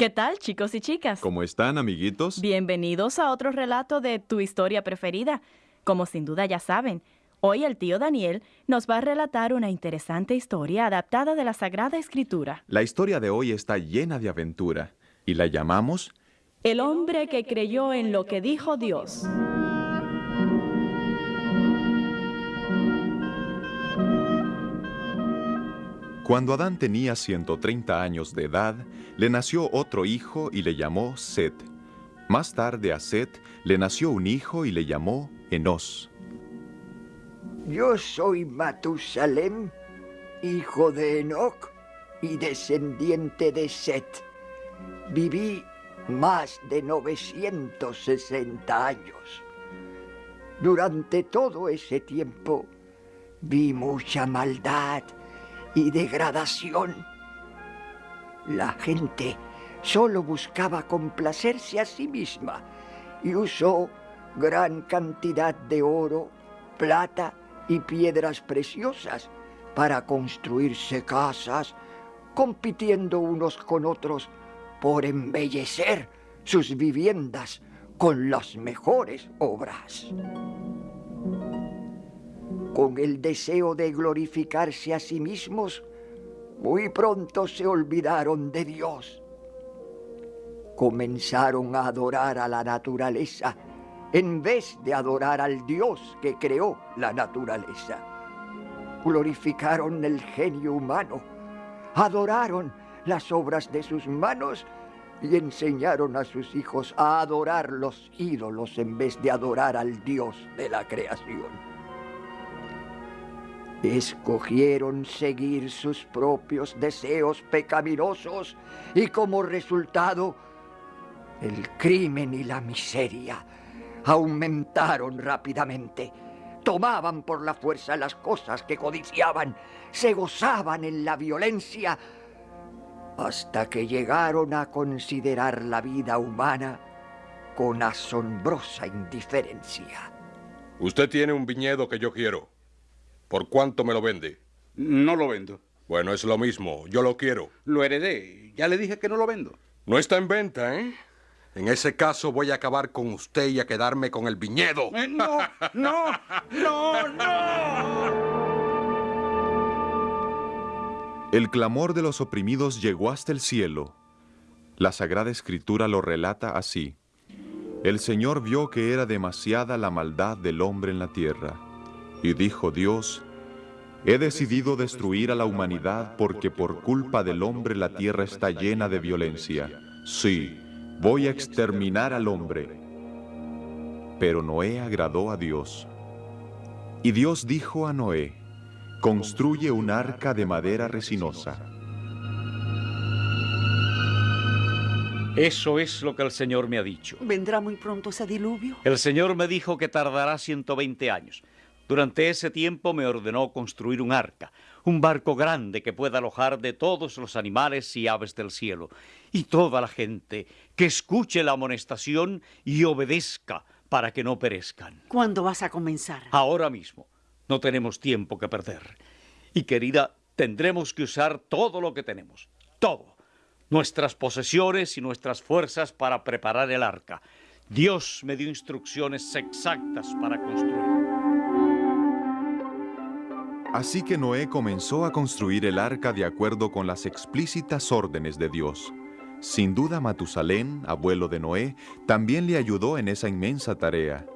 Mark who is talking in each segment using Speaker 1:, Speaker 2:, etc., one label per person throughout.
Speaker 1: ¿Qué tal, chicos y chicas?
Speaker 2: ¿Cómo están, amiguitos?
Speaker 1: Bienvenidos a otro relato de tu historia preferida. Como sin duda ya saben, hoy el tío Daniel nos va a relatar una interesante historia adaptada de la Sagrada Escritura.
Speaker 2: La historia de hoy está llena de aventura y la llamamos
Speaker 1: El hombre que creyó en lo que dijo Dios.
Speaker 2: Cuando Adán tenía 130 años de edad, le nació otro hijo y le llamó Set. Más tarde a Set le nació un hijo y le llamó Enos.
Speaker 3: Yo soy Matusalem, hijo de Enoch y descendiente de Set. Viví más de 960 años. Durante todo ese tiempo vi mucha maldad y degradación. La gente solo buscaba complacerse a sí misma y usó gran cantidad de oro, plata y piedras preciosas para construirse casas, compitiendo unos con otros por embellecer sus viviendas con las mejores obras con el deseo de glorificarse a sí mismos, muy pronto se olvidaron de Dios. Comenzaron a adorar a la naturaleza en vez de adorar al Dios que creó la naturaleza. Glorificaron el genio humano, adoraron las obras de sus manos y enseñaron a sus hijos a adorar los ídolos en vez de adorar al Dios de la creación. Escogieron seguir sus propios deseos pecaminosos y como resultado el crimen y la miseria aumentaron rápidamente. Tomaban por la fuerza las cosas que codiciaban, se gozaban en la violencia, hasta que llegaron a considerar la vida humana con asombrosa indiferencia.
Speaker 4: Usted tiene un viñedo que yo quiero. ¿Por cuánto me lo vende?
Speaker 5: No lo vendo.
Speaker 4: Bueno, es lo mismo. Yo lo quiero.
Speaker 5: Lo heredé. Ya le dije que no lo vendo.
Speaker 4: No está en venta, ¿eh? En ese caso voy a acabar con usted y a quedarme con el viñedo.
Speaker 5: Eh, no, no, no, no.
Speaker 2: El clamor de los oprimidos llegó hasta el cielo. La Sagrada Escritura lo relata así. El Señor vio que era demasiada la maldad del hombre en la tierra y dijo Dios, he decidido destruir a la humanidad porque por culpa del hombre la tierra está llena de violencia. Sí, voy a exterminar al hombre. Pero Noé agradó a Dios. Y Dios dijo a Noé, construye un arca de madera resinosa.
Speaker 6: Eso es lo que el Señor me ha dicho.
Speaker 7: ¿Vendrá muy pronto ese diluvio?
Speaker 6: El Señor me dijo que tardará 120 años. Durante ese tiempo me ordenó construir un arca, un barco grande que pueda alojar de todos los animales y aves del cielo, y toda la gente que escuche la amonestación y obedezca para que no perezcan.
Speaker 7: ¿Cuándo vas a comenzar?
Speaker 6: Ahora mismo. No tenemos tiempo que perder. Y querida, tendremos que usar todo lo que tenemos. Todo. Nuestras posesiones y nuestras fuerzas para preparar el arca. Dios me dio instrucciones exactas para construir.
Speaker 2: Así que Noé comenzó a construir el arca de acuerdo con las explícitas órdenes de Dios. Sin duda Matusalén, abuelo de Noé, también le ayudó en esa inmensa tarea.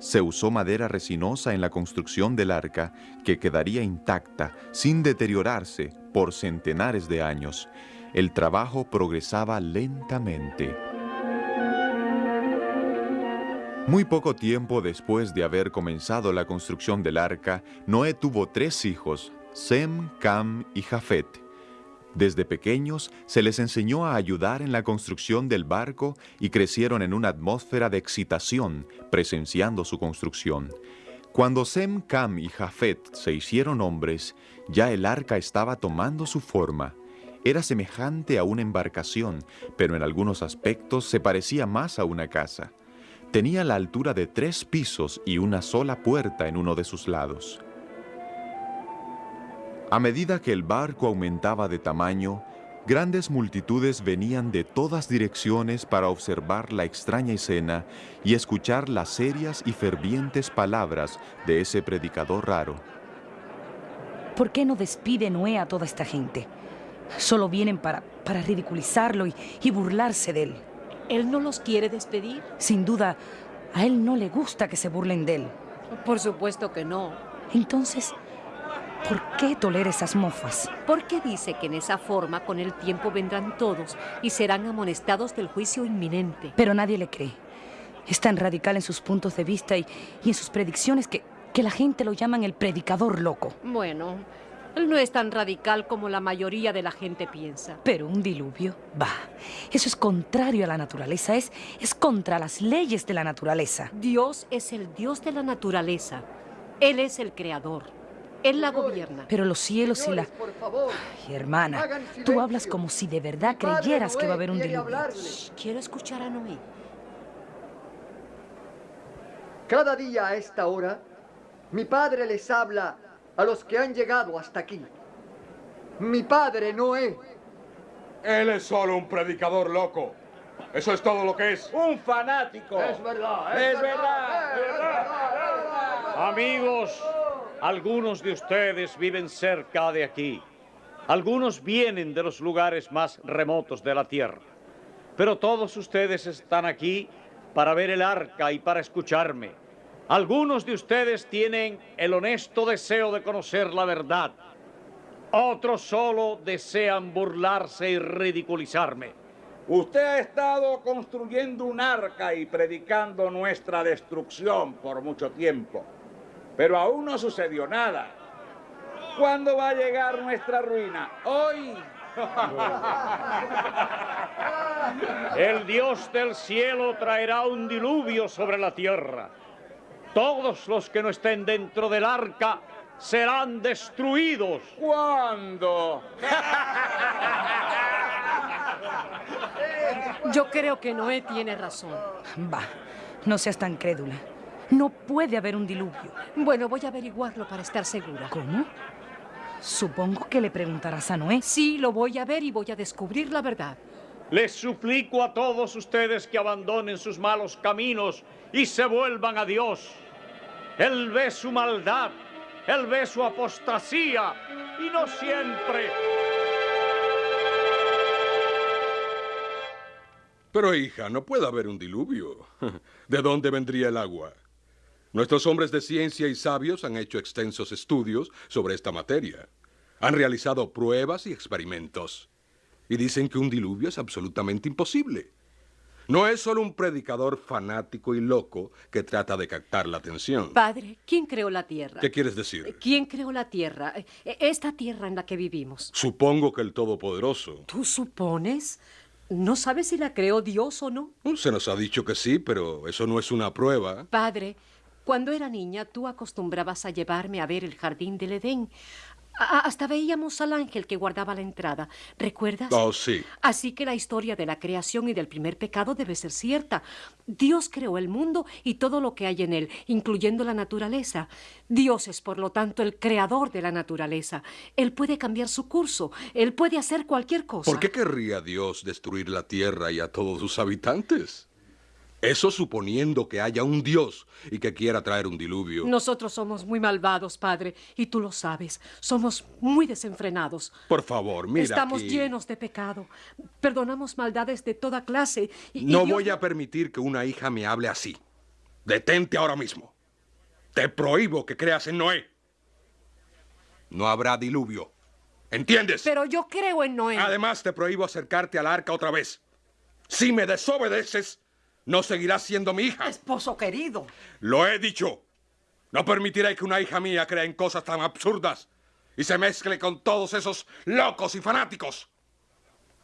Speaker 2: Se usó madera resinosa en la construcción del arca, que quedaría intacta, sin deteriorarse, por centenares de años. El trabajo progresaba lentamente. Muy poco tiempo después de haber comenzado la construcción del arca, Noé tuvo tres hijos, Sem, Cam y Jafet. Desde pequeños se les enseñó a ayudar en la construcción del barco y crecieron en una atmósfera de excitación presenciando su construcción. Cuando Sem, Cam y Jafet se hicieron hombres, ya el arca estaba tomando su forma. Era semejante a una embarcación, pero en algunos aspectos se parecía más a una casa. Tenía la altura de tres pisos y una sola puerta en uno de sus lados. A medida que el barco aumentaba de tamaño, Grandes multitudes venían de todas direcciones para observar la extraña escena y escuchar las serias y fervientes palabras de ese predicador raro.
Speaker 8: ¿Por qué no despide Noé a toda esta gente? Solo vienen para, para ridiculizarlo y, y burlarse de él.
Speaker 9: ¿Él no los quiere despedir?
Speaker 8: Sin duda, a él no le gusta que se burlen de él.
Speaker 9: Por supuesto que no.
Speaker 8: Entonces, ¿por qué tolera esas mofas?
Speaker 9: Porque dice que en esa forma con el tiempo vendrán todos y serán amonestados del juicio inminente.
Speaker 8: Pero nadie le cree. Es tan radical en sus puntos de vista y, y en sus predicciones que, que la gente lo llaman el predicador loco.
Speaker 9: Bueno, él no es tan radical como la mayoría de la gente piensa.
Speaker 8: Pero un diluvio, va. Eso es contrario a la naturaleza, es, es contra las leyes de la naturaleza.
Speaker 9: Dios es el Dios de la naturaleza. Él es el creador. Él la gobierna.
Speaker 8: Pero los cielos y la...
Speaker 3: Por favor,
Speaker 8: Ay, hermana, tú hablas como si de verdad creyeras que va a haber un diluvio.
Speaker 9: Quiero escuchar a Noé.
Speaker 3: Cada día a esta hora, mi padre les habla a los que han llegado hasta aquí. Mi padre Noé.
Speaker 4: Él es solo un predicador loco. Eso es todo lo que es.
Speaker 5: Un fanático.
Speaker 3: verdad,
Speaker 5: Es verdad, es verdad.
Speaker 6: Amigos, algunos de ustedes viven cerca de aquí. Algunos vienen de los lugares más remotos de la tierra. Pero todos ustedes están aquí para ver el arca y para escucharme. Algunos de ustedes tienen el honesto deseo de conocer la verdad. Otros solo desean burlarse y ridiculizarme.
Speaker 5: Usted ha estado construyendo un arca y predicando nuestra destrucción por mucho tiempo. Pero aún no sucedió nada. ¿Cuándo va a llegar nuestra ruina? Hoy.
Speaker 6: El Dios del cielo traerá un diluvio sobre la tierra. Todos los que no estén dentro del arca serán destruidos.
Speaker 5: ¿Cuándo?
Speaker 9: Yo creo que Noé tiene razón.
Speaker 8: Va, no seas tan crédula. No puede haber un diluvio.
Speaker 9: Bueno, voy a averiguarlo para estar segura.
Speaker 8: ¿Cómo? Supongo que le preguntarás a Noé.
Speaker 9: Sí, lo voy a ver y voy a descubrir la verdad.
Speaker 6: Les suplico a todos ustedes que abandonen sus malos caminos y se vuelvan a Dios. Él ve su maldad, Él ve su apostasía y no siempre.
Speaker 4: Pero hija, no puede haber un diluvio. ¿De dónde vendría el agua? Nuestros hombres de ciencia y sabios han hecho extensos estudios sobre esta materia. Han realizado pruebas y experimentos. Y dicen que un diluvio es absolutamente imposible. No es solo un predicador fanático y loco que trata de captar la atención.
Speaker 9: Padre, ¿quién creó la tierra?
Speaker 4: ¿Qué quieres decir?
Speaker 9: ¿Quién creó la tierra? Eh, Esta tierra en la que vivimos.
Speaker 4: Supongo que el Todopoderoso.
Speaker 9: ¿Tú supones? ¿No sabes si la creó Dios o no?
Speaker 4: Se nos ha dicho que sí, pero eso no es una prueba.
Speaker 9: Padre, cuando era niña tú acostumbrabas a llevarme a ver el jardín del Edén. A- hasta veíamos al ángel que guardaba la entrada. ¿Recuerdas?
Speaker 4: Oh, sí.
Speaker 9: Así que la historia de la creación y del primer pecado debe ser cierta. Dios creó el mundo y todo lo que hay en él, incluyendo la naturaleza. Dios es, por lo tanto, el creador de la naturaleza. Él puede cambiar su curso. Él puede hacer cualquier cosa.
Speaker 4: ¿Por qué querría Dios destruir la tierra y a todos sus habitantes? Eso suponiendo que haya un Dios y que quiera traer un diluvio.
Speaker 9: Nosotros somos muy malvados, Padre, y tú lo sabes. Somos muy desenfrenados.
Speaker 4: Por favor, mira.
Speaker 9: Estamos
Speaker 4: aquí.
Speaker 9: llenos de pecado. Perdonamos maldades de toda clase. y- y
Speaker 4: No
Speaker 9: Dios
Speaker 4: voy a permitir que una hija me hable así. Detente ahora mismo. Te prohíbo que creas en Noé. No habrá diluvio. ¿Entiendes?
Speaker 9: Pero yo creo en Noé.
Speaker 4: Además, te prohíbo acercarte al arca otra vez. Si me desobedeces, no seguirás siendo mi hija.
Speaker 7: Esposo querido.
Speaker 4: Lo he dicho. No permitiré que una hija mía crea en cosas tan absurdas y se mezcle con todos esos locos y fanáticos.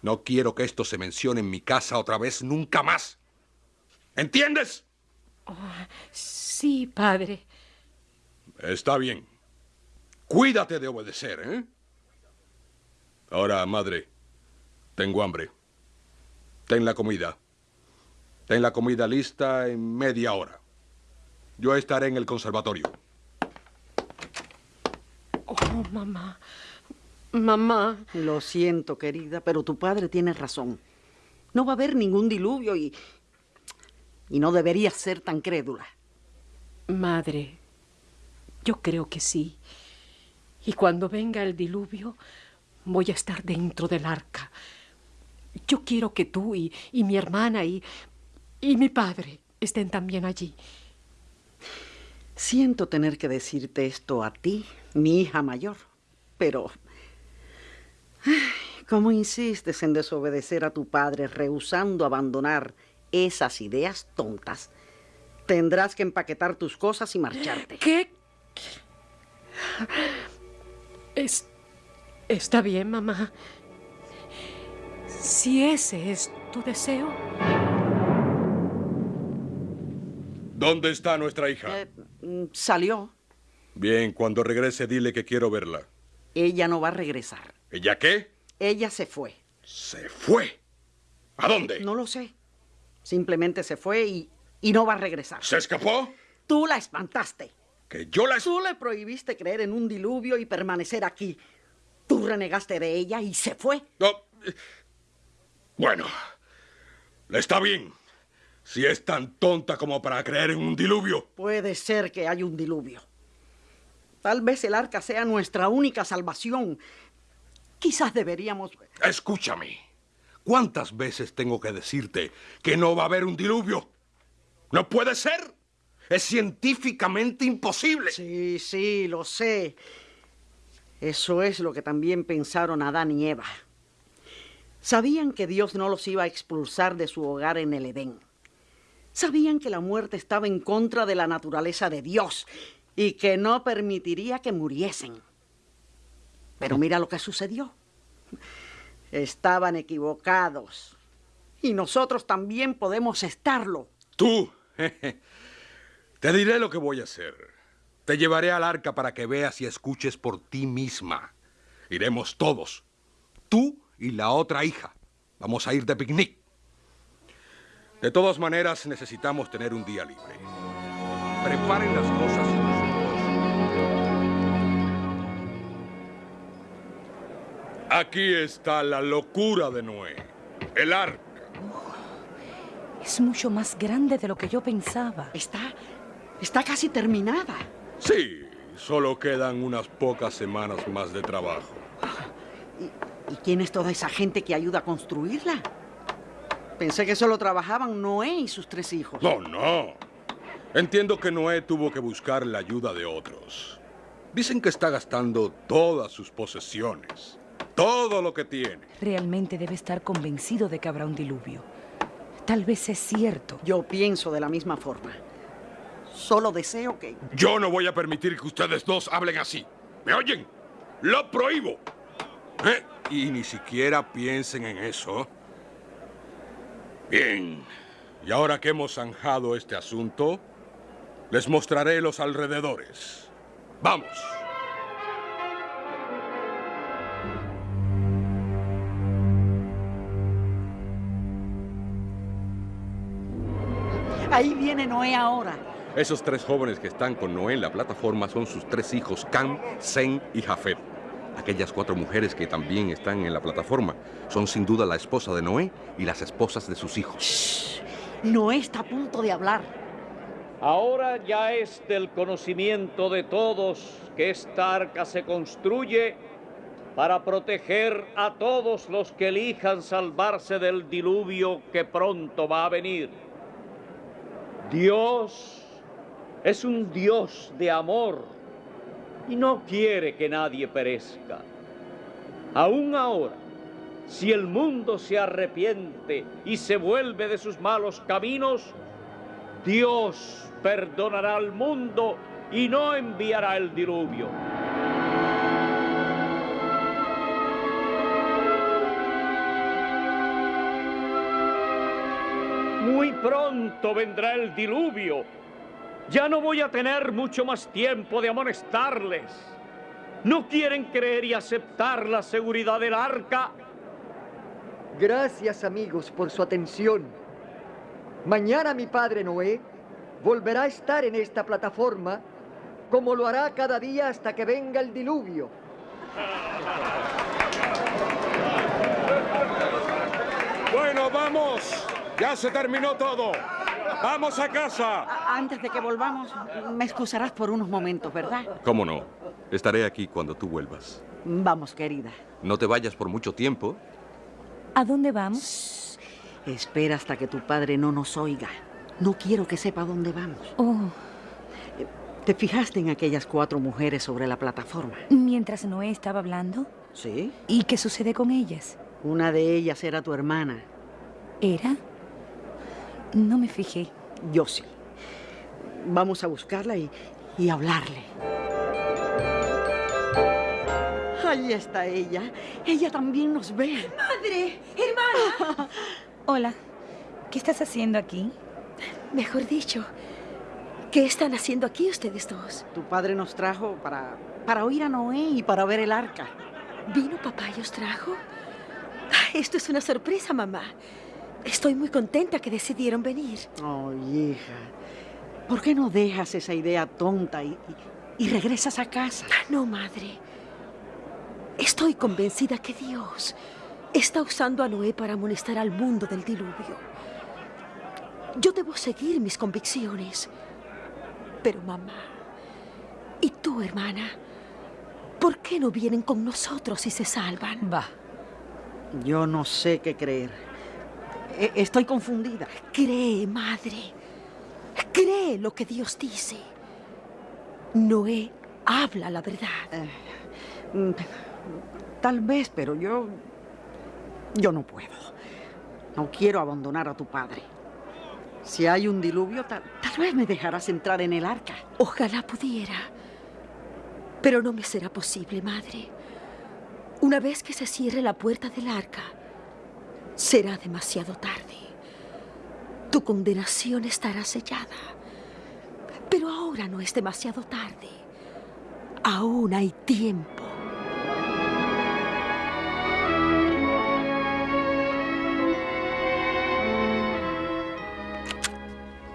Speaker 4: No quiero que esto se mencione en mi casa otra vez nunca más. ¿Entiendes?
Speaker 9: Sí, Padre.
Speaker 4: Está bien. Cuídate de obedecer, ¿eh? Ahora, madre, tengo hambre. Ten la comida. Ten la comida lista en media hora. Yo estaré en el conservatorio.
Speaker 9: Oh, mamá. Mamá.
Speaker 7: Lo siento, querida, pero tu padre tiene razón. No va a haber ningún diluvio y. y no deberías ser tan crédula.
Speaker 9: Madre, yo creo que sí. Y cuando venga el diluvio, voy a estar dentro del arca. Yo quiero que tú y, y mi hermana y, y mi padre estén también allí.
Speaker 7: Siento tener que decirte esto a ti, mi hija mayor, pero... ay, ¿Cómo insistes en desobedecer a tu padre, rehusando abandonar esas ideas tontas? Tendrás que empaquetar tus cosas y marcharte.
Speaker 9: ¿Qué? Es, está bien, mamá. Si ese es tu deseo.
Speaker 4: ¿Dónde está nuestra hija?
Speaker 7: Eh, mm, salió.
Speaker 4: Bien, cuando regrese dile que quiero verla.
Speaker 7: Ella no va a regresar.
Speaker 4: ¿Ella qué?
Speaker 7: Ella se fue.
Speaker 4: Se fue. ¿A dónde?
Speaker 7: No lo sé. Simplemente se fue y, y no va a regresar.
Speaker 4: ¿Se escapó?
Speaker 7: Tú la espantaste.
Speaker 4: Que yo la...
Speaker 7: Tú le prohibiste creer en un diluvio y permanecer aquí. Tú renegaste de ella y se fue.
Speaker 4: No. eh, Bueno, está bien. Si es tan tonta como para creer en un diluvio.
Speaker 7: Puede ser que haya un diluvio. Tal vez el arca sea nuestra única salvación. Quizás deberíamos...
Speaker 4: Escúchame. ¿Cuántas veces tengo que decirte que no va a haber un diluvio? No puede ser. Es científicamente imposible.
Speaker 7: Sí, sí, lo sé. Eso es lo que también pensaron Adán y Eva. Sabían que Dios no los iba a expulsar de su hogar en el Edén. Sabían que la muerte estaba en contra de la naturaleza de Dios y que no permitiría que muriesen. Pero mira lo que sucedió. Estaban equivocados. Y nosotros también podemos estarlo.
Speaker 4: Tú. Te diré lo que voy a hacer. Te llevaré al arca para que veas y escuches por ti misma. Iremos todos. Tú y la otra hija. Vamos a ir de picnic. De todas maneras, necesitamos tener un día libre. Preparen las cosas y nosotros. Aquí está la locura de Noé. El arca.
Speaker 8: Es mucho más grande de lo que yo pensaba.
Speaker 7: Está, está casi terminada.
Speaker 4: Sí, solo quedan unas pocas semanas más de trabajo.
Speaker 7: ¿Y quién es toda esa gente que ayuda a construirla? Pensé que solo trabajaban Noé y sus tres hijos.
Speaker 4: No, no. Entiendo que Noé tuvo que buscar la ayuda de otros. Dicen que está gastando todas sus posesiones, todo lo que tiene.
Speaker 8: Realmente debe estar convencido de que habrá un diluvio. Tal vez es cierto.
Speaker 7: Yo pienso de la misma forma. Solo deseo que...
Speaker 4: Yo no voy a permitir que ustedes dos hablen así. ¿Me oyen? Lo prohíbo. ¿Eh? Y ni siquiera piensen en eso. Bien. Y ahora que hemos zanjado este asunto, les mostraré los alrededores. Vamos.
Speaker 7: Ahí viene Noé ahora.
Speaker 4: Esos tres jóvenes que están con Noé en la plataforma son sus tres hijos, Cam, Zen y Jafet. Aquellas cuatro mujeres que también están en la plataforma son sin duda la esposa de Noé y las esposas de sus hijos.
Speaker 7: Noé está a punto de hablar.
Speaker 6: Ahora ya es del conocimiento de todos que esta arca se construye para proteger a todos los que elijan salvarse del diluvio que pronto va a venir. Dios es un Dios de amor y no quiere que nadie perezca. Aún ahora, si el mundo se arrepiente y se vuelve de sus malos caminos, Dios perdonará al mundo y no enviará el diluvio. Muy pronto vendrá el diluvio. Ya no voy a tener mucho más tiempo de amonestarles. No quieren creer y aceptar la seguridad del arca.
Speaker 3: Gracias, amigos, por su atención. Mañana mi padre Noé volverá a estar en esta plataforma como lo hará cada día hasta que venga el diluvio.
Speaker 4: Bueno, vamos. Ya se terminó todo. Vamos a casa.
Speaker 7: Antes de que volvamos, me excusarás por unos momentos, ¿verdad?
Speaker 4: ¿Cómo no? Estaré aquí cuando tú vuelvas.
Speaker 7: Vamos, querida.
Speaker 4: No te vayas por mucho tiempo.
Speaker 8: ¿A dónde vamos?
Speaker 7: Espera hasta que tu padre no nos oiga. No quiero que sepa dónde vamos.
Speaker 8: Oh,
Speaker 7: ¿Te fijaste en aquellas cuatro mujeres sobre la plataforma?
Speaker 8: mientras Noé estaba hablando.
Speaker 7: Sí.
Speaker 8: ¿Y qué sucede con ellas?
Speaker 7: Una de ellas era tu hermana.
Speaker 8: ¿Era? No me fijé.
Speaker 7: Yo sí. Vamos a buscarla y, y hablarle. Ahí está ella. Ella también nos ve.
Speaker 10: ¡Madre! ¡Hermana!
Speaker 8: Hola. ¿Qué estás haciendo aquí?
Speaker 10: Mejor dicho, ¿qué están haciendo aquí ustedes dos?
Speaker 7: Tu padre nos trajo para, para oír a Noé y para ver el arca.
Speaker 10: ¿Vino papá y os trajo? Ah, Esto es una sorpresa, mamá. Estoy muy contenta que decidieron venir.
Speaker 7: Oh, hija. ¿Por qué no dejas esa idea tonta y, y- y regresas a casa?
Speaker 10: Ah, No, madre. Estoy convencida que Dios está usando a Noé para amonestar al mundo del diluvio. Yo debo seguir mis convicciones. Pero mamá, ¿y tú, hermana? ¿Por qué no vienen con nosotros y se salvan?
Speaker 8: Va.
Speaker 7: Yo no sé qué creer. E- Estoy confundida.
Speaker 10: Cree, madre. Cree lo que Dios dice. Noé habla la verdad.
Speaker 7: Mm, Tal vez, pero yo... Yo no puedo. No quiero abandonar a tu padre. Si hay un diluvio, tal, tal vez me dejarás entrar en el arca.
Speaker 10: Ojalá pudiera. Pero no me será posible, madre. Una vez que se cierre la puerta del arca, será demasiado tarde. Tu condenación estará sellada. Pero ahora no es demasiado tarde. Aún hay tiempo.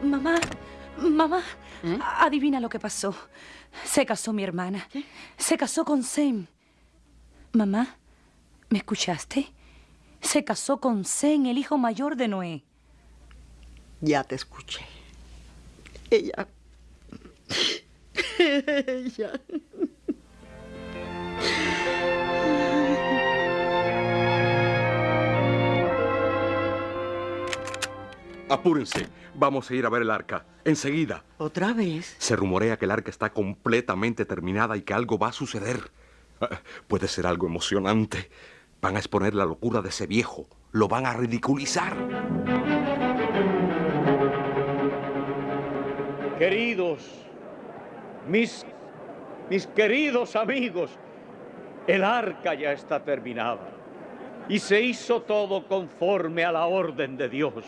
Speaker 8: Mamá, mamá,
Speaker 7: ¿Eh?
Speaker 8: adivina lo que pasó. Se casó mi hermana. Se casó con Sem. Mamá, ¿me escuchaste? Se casó con Sem, el hijo mayor de Noé.
Speaker 7: Ya te escuché. Ella... Ella...
Speaker 4: Apúrense. Vamos a ir a ver el arca. Enseguida.
Speaker 7: ¿Otra vez?
Speaker 4: Se rumorea que el arca está completamente terminada y que algo va a suceder. Ah, Puede ser algo emocionante. Van a exponer la locura de ese viejo. Lo van a ridiculizar.
Speaker 6: Queridos, mis, mis queridos amigos, el arca ya está terminada y se hizo todo conforme a la orden de Dios.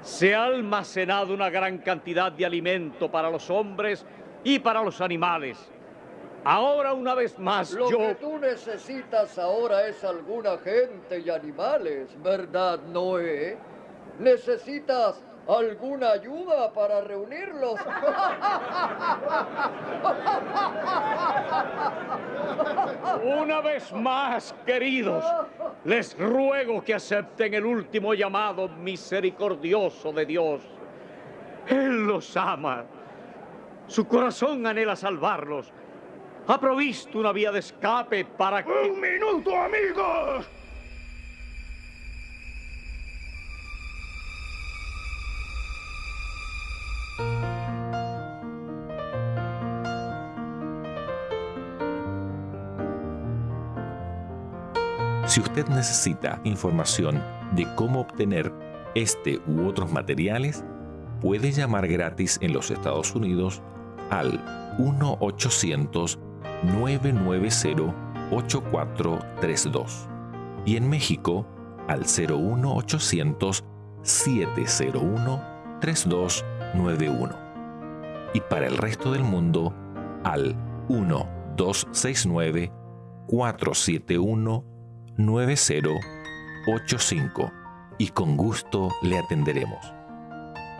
Speaker 6: Se ha almacenado una gran cantidad de alimento para los hombres y para los animales. Ahora una vez más
Speaker 11: Lo
Speaker 6: yo...
Speaker 11: que tú necesitas ahora es alguna gente y animales, ¿verdad, Noé? ¿Necesitas alguna ayuda para reunirlos?
Speaker 6: Una vez más, queridos, les ruego que acepten el último llamado misericordioso de Dios. Él los ama. Su corazón anhela salvarlos. Ha provisto una vía de escape para que...
Speaker 12: ¡Un minuto, amigos!
Speaker 13: Si usted necesita información de cómo obtener este u otros materiales, puede llamar gratis en los Estados Unidos al 1-800-990-8432 y en México al 01800-701-3291 y para el resto del mundo al 1-269 471 9085 y con gusto le atenderemos.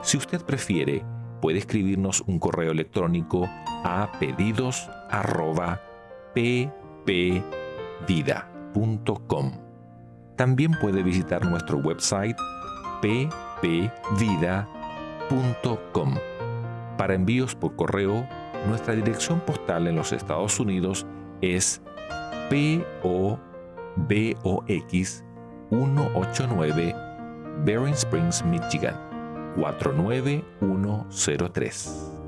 Speaker 13: Si usted prefiere, puede escribirnos un correo electrónico a pedidos@ppvida.com. También puede visitar nuestro website ppvida.com. Para envíos por correo, nuestra dirección postal en los Estados Unidos es PO BOX 189 Bering Springs, Michigan 49103.